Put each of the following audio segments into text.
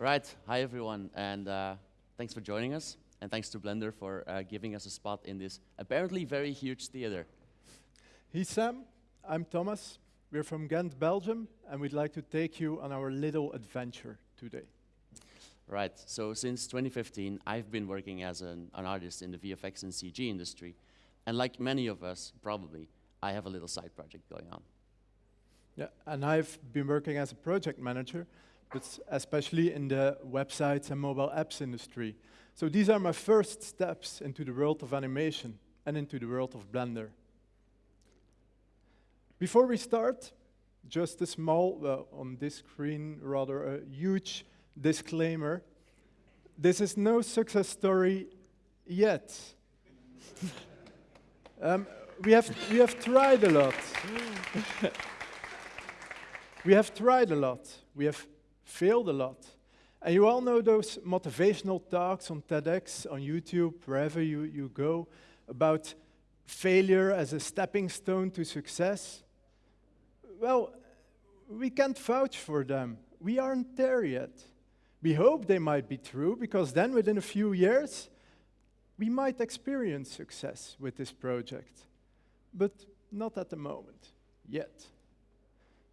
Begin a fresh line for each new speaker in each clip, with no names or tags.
Right, hi everyone, and uh, thanks for joining us, and thanks to Blender for uh, giving us a spot in this apparently very huge theater.
He's Sam, I'm Thomas. We're from Ghent, Belgium, and we'd like to take you on our little adventure today.
Right, so since 2015, I've been working as an, an artist in the VFX and CG industry, and like many of us, probably, I have a little side project going on.
Yeah, and I've been working as a project manager, especially in the websites and mobile apps industry. So these are my first steps into the world of animation and into the world of Blender. Before we start, just a small, well, on this screen, rather a huge disclaimer. This is no success story yet. um, we, have, we have tried a lot. we have tried a lot. We have failed a lot. And you all know those motivational talks on TEDx, on YouTube, wherever you, you go, about failure as a stepping stone to success. Well, we can't vouch for them. We aren't there yet. We hope they might be true, because then within a few years, we might experience success with this project. But not at the moment, yet.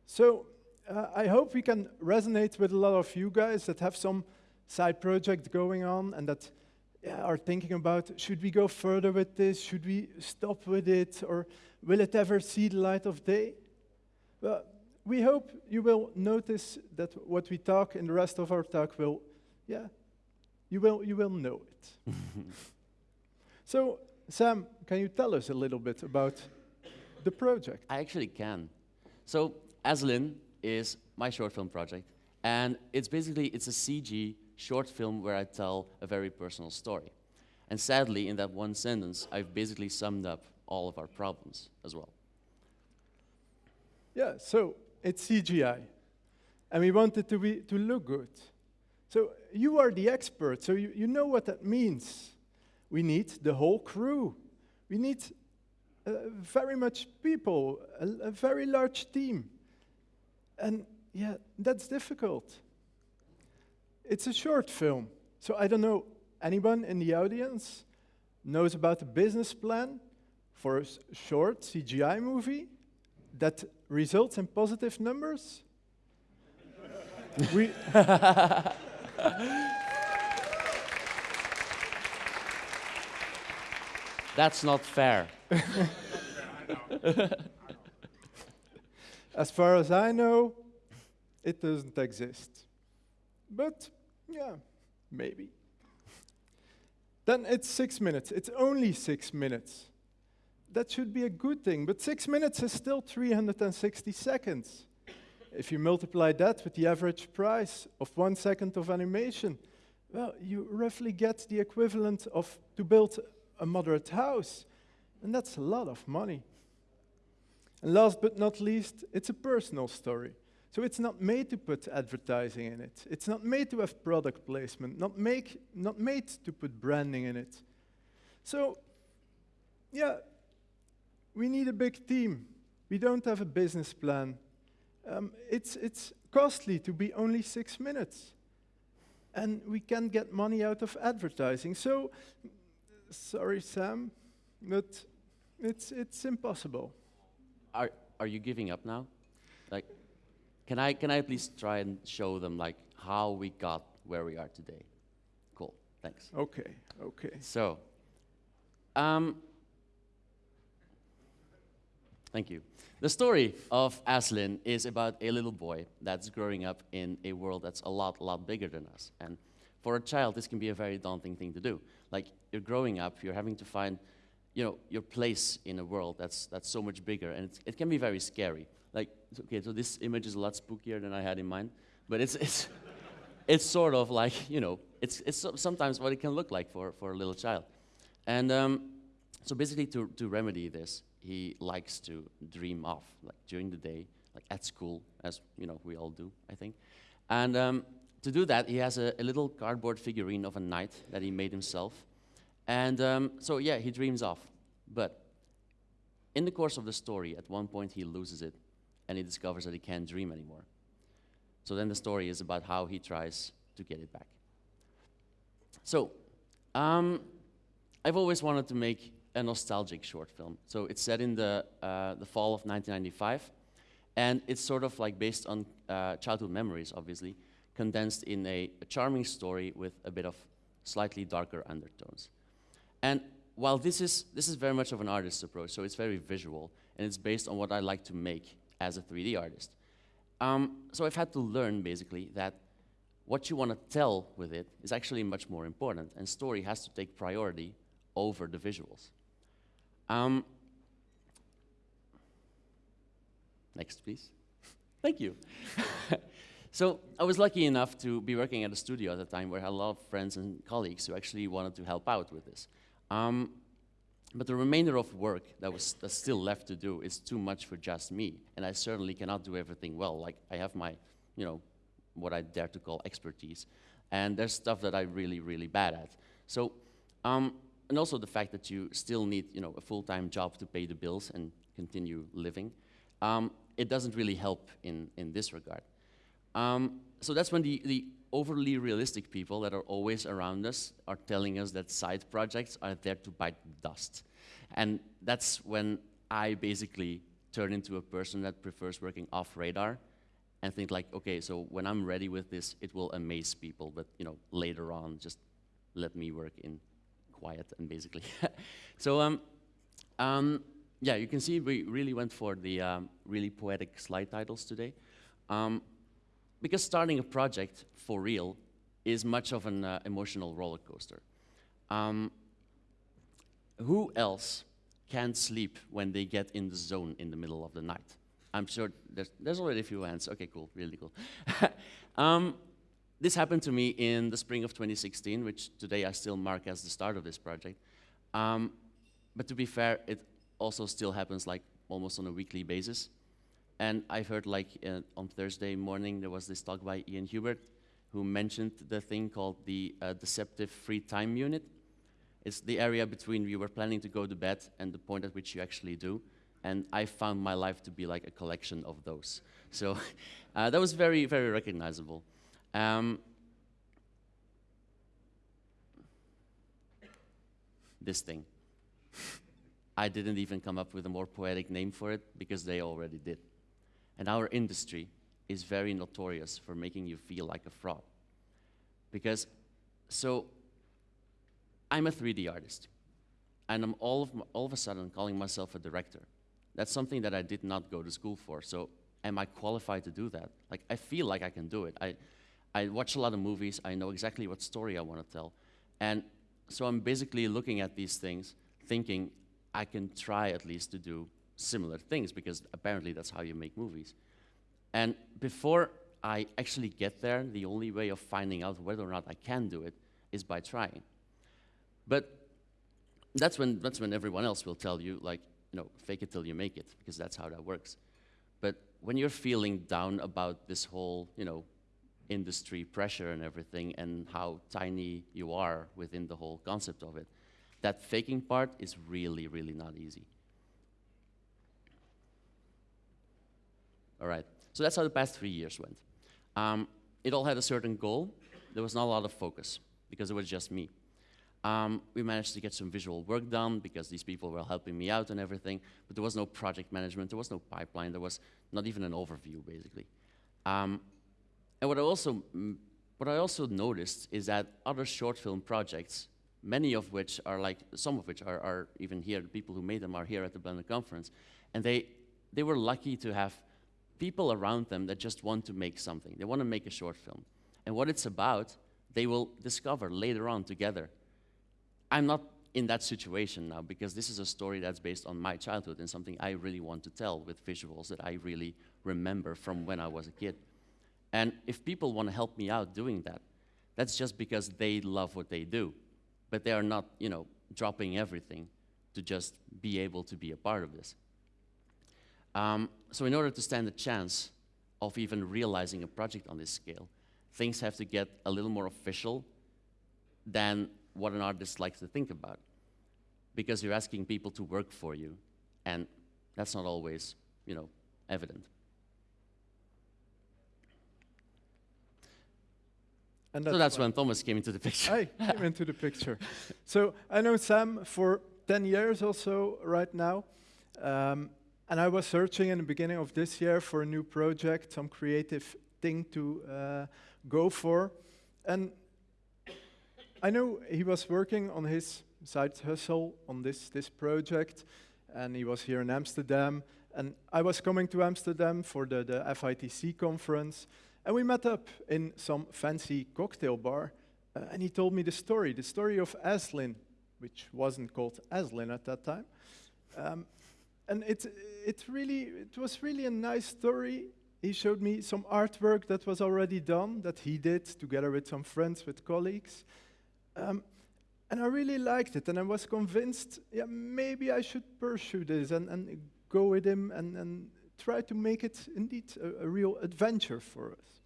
So uh, I hope we can resonate with a lot of you guys that have some side project going on and that yeah, are thinking about, should we go further with this? Should we stop with it? Or will it ever see the light of day? Well, we hope you will notice that what we talk in the rest of our talk will, yeah, you will, you will know it. so, Sam, can you tell us a little bit about the project?
I actually can. So, Aslin is my short film project, and it's basically, it's a CG short film where I tell a very personal story. And sadly, in that one sentence, I've basically summed up all of our problems as well.
Yeah, so it's CGI. And we want it to, be, to look good. So you are the expert, so you, you know what that means. We need the whole crew. We need uh, very much people, a, a very large team. And yeah, that's difficult. It's a short film. So I don't know, anyone in the audience knows about the business plan for a short CGI movie that results in positive numbers? we
That's not fair.
as far as I know, it doesn't exist. But, yeah, maybe. then it's six minutes. It's only six minutes that should be a good thing. But six minutes is still 360 seconds. If you multiply that with the average price of one second of animation, well, you roughly get the equivalent of to build a moderate house. And that's a lot of money. And last but not least, it's a personal story. So it's not made to put advertising in it. It's not made to have product placement, not, make, not made to put branding in it. So, yeah, we need a big team. We don't have a business plan. Um, it's, it's costly to be only six minutes. And we can't get money out of advertising. So, sorry, Sam, but it's, it's impossible.
Are, are you giving up now? Like, can I, can I please try and show them like how we got where we are today? Cool, thanks.
Okay, okay.
So, um, Thank you. The story of Aslin is about a little boy that's growing up in a world that's a lot, a lot bigger than us. And for a child, this can be a very daunting thing to do. Like, you're growing up, you're having to find, you know, your place in a world that's, that's so much bigger, and it can be very scary. Like, okay, so this image is a lot spookier than I had in mind, but it's, it's, it's sort of like, you know, it's, it's sometimes what it can look like for, for a little child. And um, so basically to, to remedy this, he likes to dream off, like during the day, like at school, as you know we all do, I think. And um, to do that, he has a, a, little cardboard figurine of a knight that he made himself. And um, so yeah, he dreams off. But in the course of the story, at one point he loses it, and he discovers that he can't dream anymore. So then the story is about how he tries to get it back. So, um, I've always wanted to make a nostalgic short film. So it's set in the, uh, the fall of 1995, and it's sort of like based on uh, childhood memories, obviously, condensed in a, a charming story with a bit of slightly darker undertones. And while this is, this is very much of an artist's approach, so it's very visual, and it's based on what I like to make as a 3D artist. Um, so I've had to learn, basically, that what you want to tell with it is actually much more important, and story has to take priority over the visuals. Um, next, please. Thank you. so I was lucky enough to be working at a studio at the time where I had a lot of friends and colleagues who actually wanted to help out with this. Um, but the remainder of work that was that's still left to do is too much for just me, and I certainly cannot do everything well. Like I have my, you know, what I dare to call expertise, and there's stuff that I'm really, really bad at. So um, and also the fact that you still need you know, a full-time job to pay the bills and continue living, um, it doesn't really help in, in this regard. Um, so that's when the, the overly realistic people that are always around us are telling us that side projects are there to bite dust. And that's when I basically turn into a person that prefers working off radar and think like, okay, so when I'm ready with this, it will amaze people, but you know, later on, just let me work in quiet and basically. so um, um, yeah, you can see we really went for the um, really poetic slide titles today. Um, because starting a project for real is much of an uh, emotional roller coaster. Um, who else can't sleep when they get in the zone in the middle of the night? I'm sure there's, there's already a few hands. Okay, cool, really cool. um, this happened to me in the spring of 2016, which today I still mark as the start of this project. Um, but to be fair, it also still happens like almost on a weekly basis. And I've heard like uh, on Thursday morning, there was this talk by Ian Hubert, who mentioned the thing called the uh, deceptive free time unit. It's the area between you were planning to go to bed and the point at which you actually do. And I found my life to be like a collection of those. So uh, that was very, very recognizable. Um, this thing. I didn't even come up with a more poetic name for it because they already did. And our industry is very notorious for making you feel like a fraud. Because, so, I'm a 3D artist, and I'm all of, all of a sudden calling myself a director. That's something that I did not go to school for, so am I qualified to do that? Like, I feel like I can do it. I, I watch a lot of movies. I know exactly what story I want to tell. And so I'm basically looking at these things, thinking I can try at least to do similar things because apparently that's how you make movies. And before I actually get there, the only way of finding out whether or not I can do it is by trying. But that's when, that's when everyone else will tell you, like, you know, fake it till you make it, because that's how that works. But when you're feeling down about this whole, you know, industry pressure and everything and how tiny you are within the whole concept of it. That faking part is really, really not easy. All right, so that's how the past three years went. Um, it all had a certain goal. There was not a lot of focus because it was just me. Um, we managed to get some visual work done because these people were helping me out and everything, but there was no project management, there was no pipeline, there was not even an overview, basically. Um, and what I also, mm, what I also noticed is that other short film projects, many of which are like, some of which are, are even here, the people who made them are here at the Blender conference, and they, they were lucky to have people around them that just want to make something. They want to make a short film. And what it's about, they will discover later on together. I'm not in that situation now because this is a story that's based on my childhood and something I really want to tell with visuals that I really remember from when I was a kid. And if people want to help me out doing that, that's just because they love what they do. But they are not, you know, dropping everything to just be able to be a part of this. Um, so in order to stand a chance of even realizing a project on this scale, things have to get a little more official than what an artist likes to think about. Because you're asking people to work for you, and that's not always, you know, evident.
And
so that's when Thomas came into the picture.
I came into the picture. So I know Sam for 10 years or so right now. Um, and I was searching in the beginning of this year for a new project, some creative thing to uh, go for. And I know he was working on his side hustle on this, this project, and he was here in Amsterdam. And I was coming to Amsterdam for the, the FITC conference, and we met up in some fancy cocktail bar. Uh, and he told me the story, the story of Aslin, which wasn't called Aslin at that time. Um, and it, it really, it was really a nice story. He showed me some artwork that was already done, that he did together with some friends, with colleagues. Um, and I really liked it, and I was convinced, yeah, maybe I should pursue this and, and go with him and, and try to make it indeed a, a real adventure for us.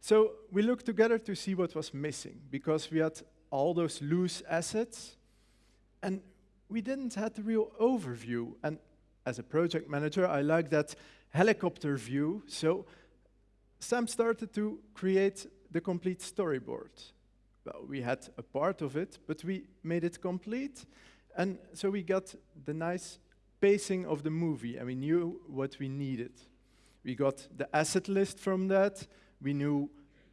So we looked together to see what was missing because we had all those loose assets and we didn't have the real overview. And as a project manager, I like that helicopter view. So Sam started to create the complete storyboard. Well, we had a part of it, but we made it complete. And so we got the nice pacing of the movie and we knew what we needed. We got the asset list from that. We knew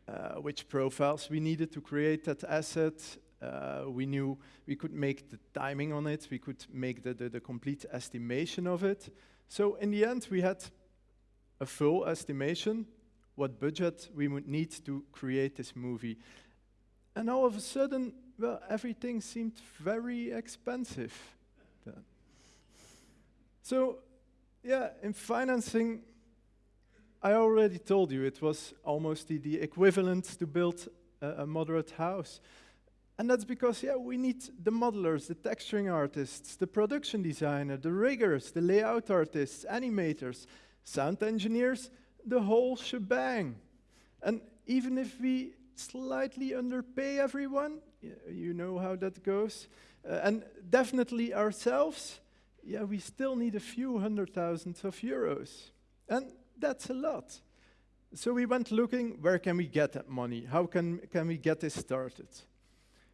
uh, which profiles we needed to create that asset. Uh, we knew we could make the timing on it. We could make the, the, the complete estimation of it. So in the end, we had a full estimation, what budget we would need to create this movie. And all of a sudden, well, everything seemed very expensive. then. So, yeah, in financing, I already told you it was almost the, the equivalent to build a, a moderate house. And that's because, yeah, we need the modelers, the texturing artists, the production designer, the riggers, the layout artists, animators, sound engineers, the whole shebang. And even if we slightly underpay everyone, you know how that goes, uh, and definitely ourselves, yeah, we still need a few hundred thousands of euros. And that's a lot. So we went looking, where can we get that money? How can, can we get this started?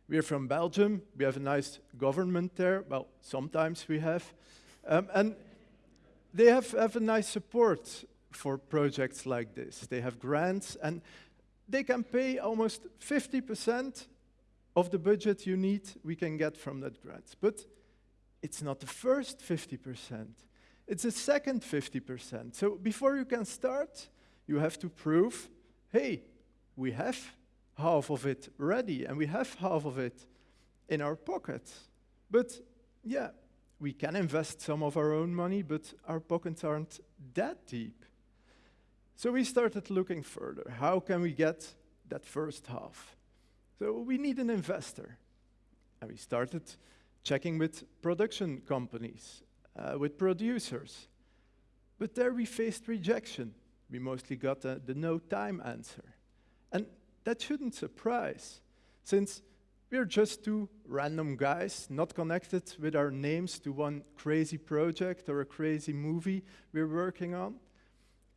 We're from Belgium. We have a nice government there. Well, sometimes we have. Um, and they have, have a nice support for projects like this. They have grants and they can pay almost 50% of the budget you need, we can get from that grant. But it's not the first 50%, it's the second 50%. So before you can start, you have to prove hey, we have half of it ready and we have half of it in our pocket. But yeah, we can invest some of our own money, but our pockets aren't that deep. So we started looking further. How can we get that first half? So we need an investor. And we started checking with production companies, uh, with producers. But there we faced rejection. We mostly got the, the no time answer. And that shouldn't surprise, since we're just two random guys, not connected with our names to one crazy project or a crazy movie we're working on.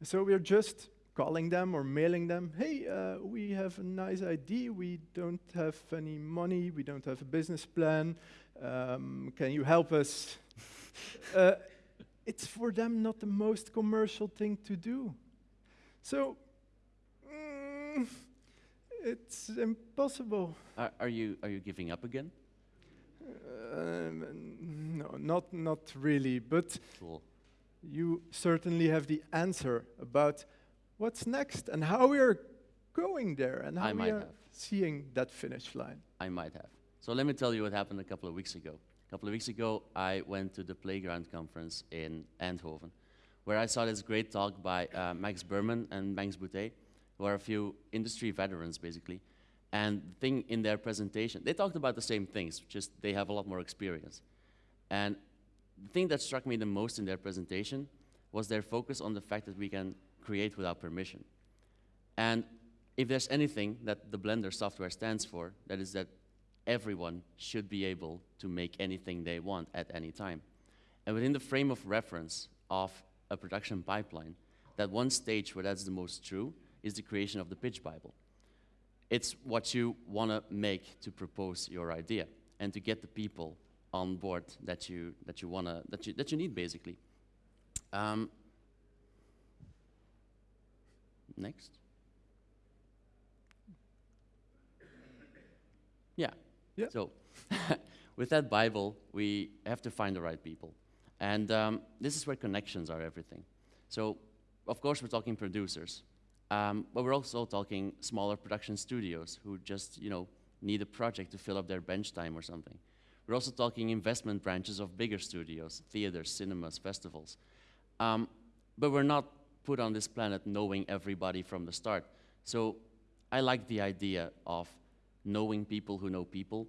So we're just calling them or mailing them, hey, uh, we have a nice idea, we don't have any money, we don't have a business plan, um, can you help us? uh, it's for them not the most commercial thing to do. So, mm, it's impossible.
Are, are, you, are you giving up again?
Um, no, not, not really, but
Cool.
you certainly have the answer about what's next and how we are going there and how
I
we are
have.
seeing that finish line.
I might have. So let me tell you what happened a couple of weeks ago. A couple of weeks ago, I went to the Playground Conference in Eindhoven, where I saw this great talk by uh, Max Berman and Max Boutet, who are a few industry veterans, basically. And the thing in their presentation, they talked about the same things, just they have a lot more experience. And the thing that struck me the most in their presentation was their focus on the fact that we can create without permission. And if there's anything that the Blender software stands for, that is that everyone should be able to make anything they want at any time. And within the frame of reference of a production pipeline, that one stage where that's the most true is the creation of the pitch Bible. It's what you want to make to propose your idea and to get the people on board that you that you wanna that you that you need basically. Um, next. Yeah.
Yeah.
So, with that Bible, we have to find the right people, and um, this is where connections are everything. So, of course, we're talking producers, um, but we're also talking smaller production studios who just, you know, need a project to fill up their bench time or something. We're also talking investment branches of bigger studios, theaters, cinemas, festivals. Um, but we're not put on this planet knowing everybody from the start. So I like the idea of knowing people who know people,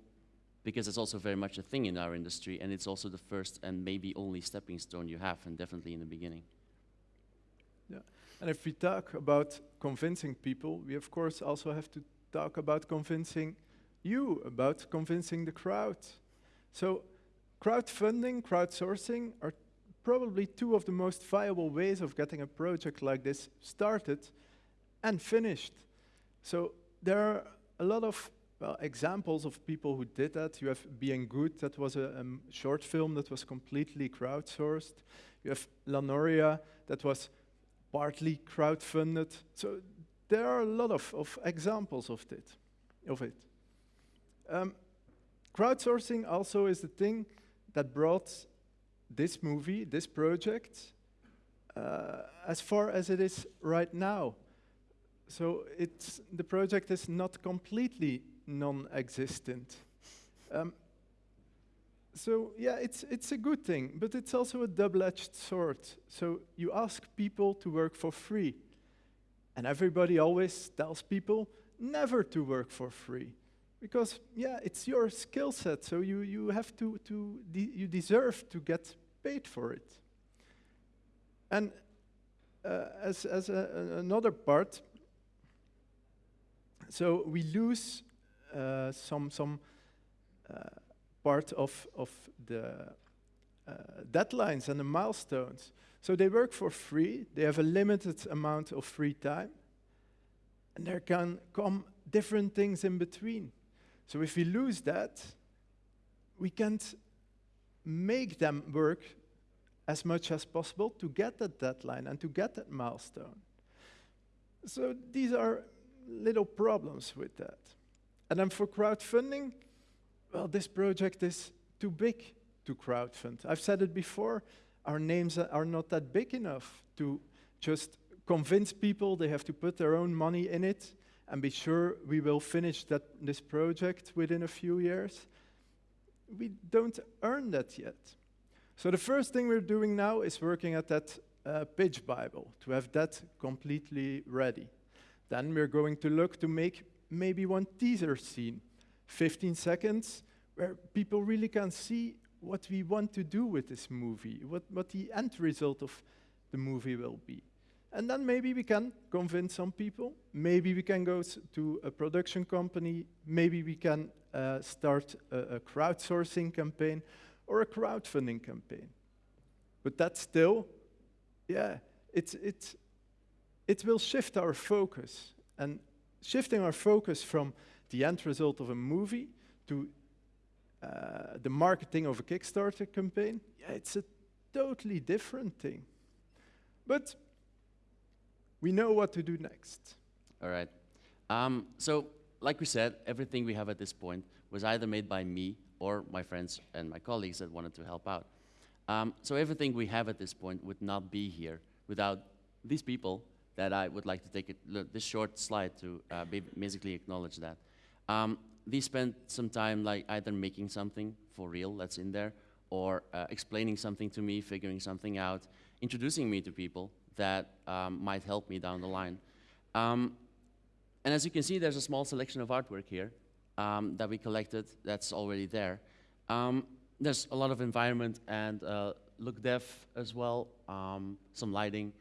because it's also very much a thing in our industry, and it's also the first and maybe only stepping stone you have, and definitely in the beginning.
Yeah. And if we talk about convincing people, we of course also have to talk about convincing you, about convincing the crowd. So crowdfunding, crowdsourcing are probably two of the most viable ways of getting a project like this started and finished. So there are a lot of well, examples of people who did that. You have Being Good, that was a um, short film that was completely crowdsourced. You have La Noria, that was partly crowdfunded. So there are a lot of, of examples of it. Of it. Um, crowdsourcing also is the thing that brought this movie, this project, uh, as far as it is right now. So it's, the project is not completely non-existent. Um, so yeah, it's, it's a good thing, but it's also a double-edged sword. So you ask people to work for free, and everybody always tells people never to work for free. Because yeah, it's your skill set, so you, you have to, to de you deserve to get paid for it. And uh, as, as a, another part, so we lose uh, some, some uh, part of, of the uh, deadlines and the milestones. So they work for free, they have a limited amount of free time, and there can come different things in between. So if we lose that, we can't make them work as much as possible to get that deadline and to get that milestone. So these are little problems with that. And then for crowdfunding, well, this project is too big to crowdfund. I've said it before, our names are not that big enough to just convince people they have to put their own money in it and be sure we will finish that, this project within a few years. We don't earn that yet. So the first thing we're doing now is working at that uh, pitch Bible, to have that completely ready. Then we're going to look to make maybe one teaser scene, 15 seconds, where people really can see what we want to do with this movie, what, what the end result of the movie will be. And then maybe we can convince some people. Maybe we can go to a production company. Maybe we can uh, start a, a crowdsourcing campaign or a crowdfunding campaign. But that still, yeah, it's, it's, it will shift our focus. And shifting our focus from the end result of a movie to uh, the marketing of a Kickstarter campaign, yeah, it's a totally different thing. But we know what to do next.
All right. Um, so, like we said, everything we have at this point was either made by me or my friends and my colleagues that wanted to help out. Um, so everything we have at this point would not be here without these people that I would like to take this short slide to uh, basically acknowledge that. Um, they spent some time like either making something for real that's in there or uh, explaining something to me, figuring something out, introducing me to people that um, might help me down the line. Um, and as you can see, there's a small selection of artwork here um, that we collected that's already there. Um, there's a lot of environment and uh, look dev as well, um, some lighting,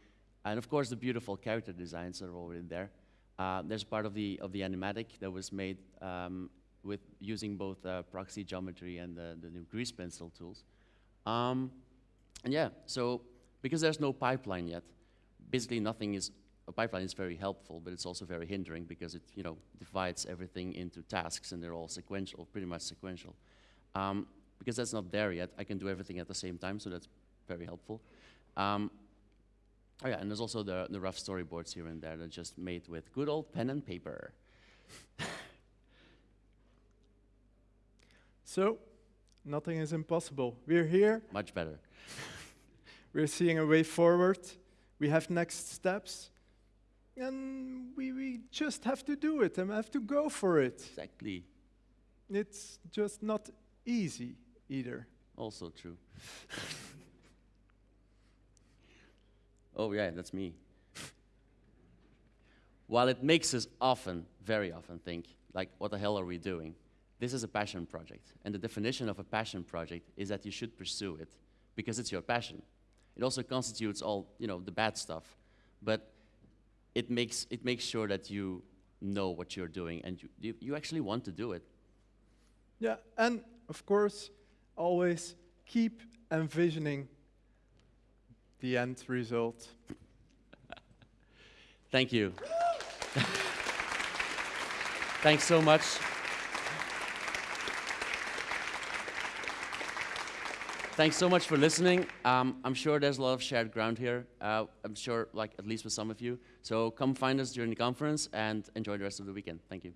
and of course, the beautiful character designs are already there. Uh, there's part of the, of the animatic that was made um, with using both uh, proxy geometry and the, the new grease pencil tools. Um, and yeah, so because there's no pipeline yet, basically nothing is a pipeline is very helpful, but it's also very hindering because it, you know, divides everything into tasks and they're all sequential, pretty much sequential. Um, because that's not there yet, I can do everything at the same time, so that's very helpful. Um, oh yeah, and there's also the, the rough storyboards here and there that are just made with good old pen and paper.
So, nothing is impossible. We're here,
Much better.
we're seeing a way forward, we have next steps, and we, we just have to do it and have to go for it.
Exactly.
It's just not easy either.
Also true. oh, yeah, that's me. While it makes us often, very often, think, like, what the hell are we doing? This is a passion project. And the definition of a passion project is that you should pursue it because it's your passion. It also constitutes all, you know, the bad stuff. But it makes, it makes sure that you know what you're doing and you, you, you actually want to do it.
Yeah, and of course, always keep envisioning the end result.
Thank you. Thanks so much. Thanks so much for listening. Um, I'm sure there's a lot of shared ground here. Uh, I'm sure, like, at least with some of you. So come find us during the conference and enjoy the rest of the weekend. Thank you.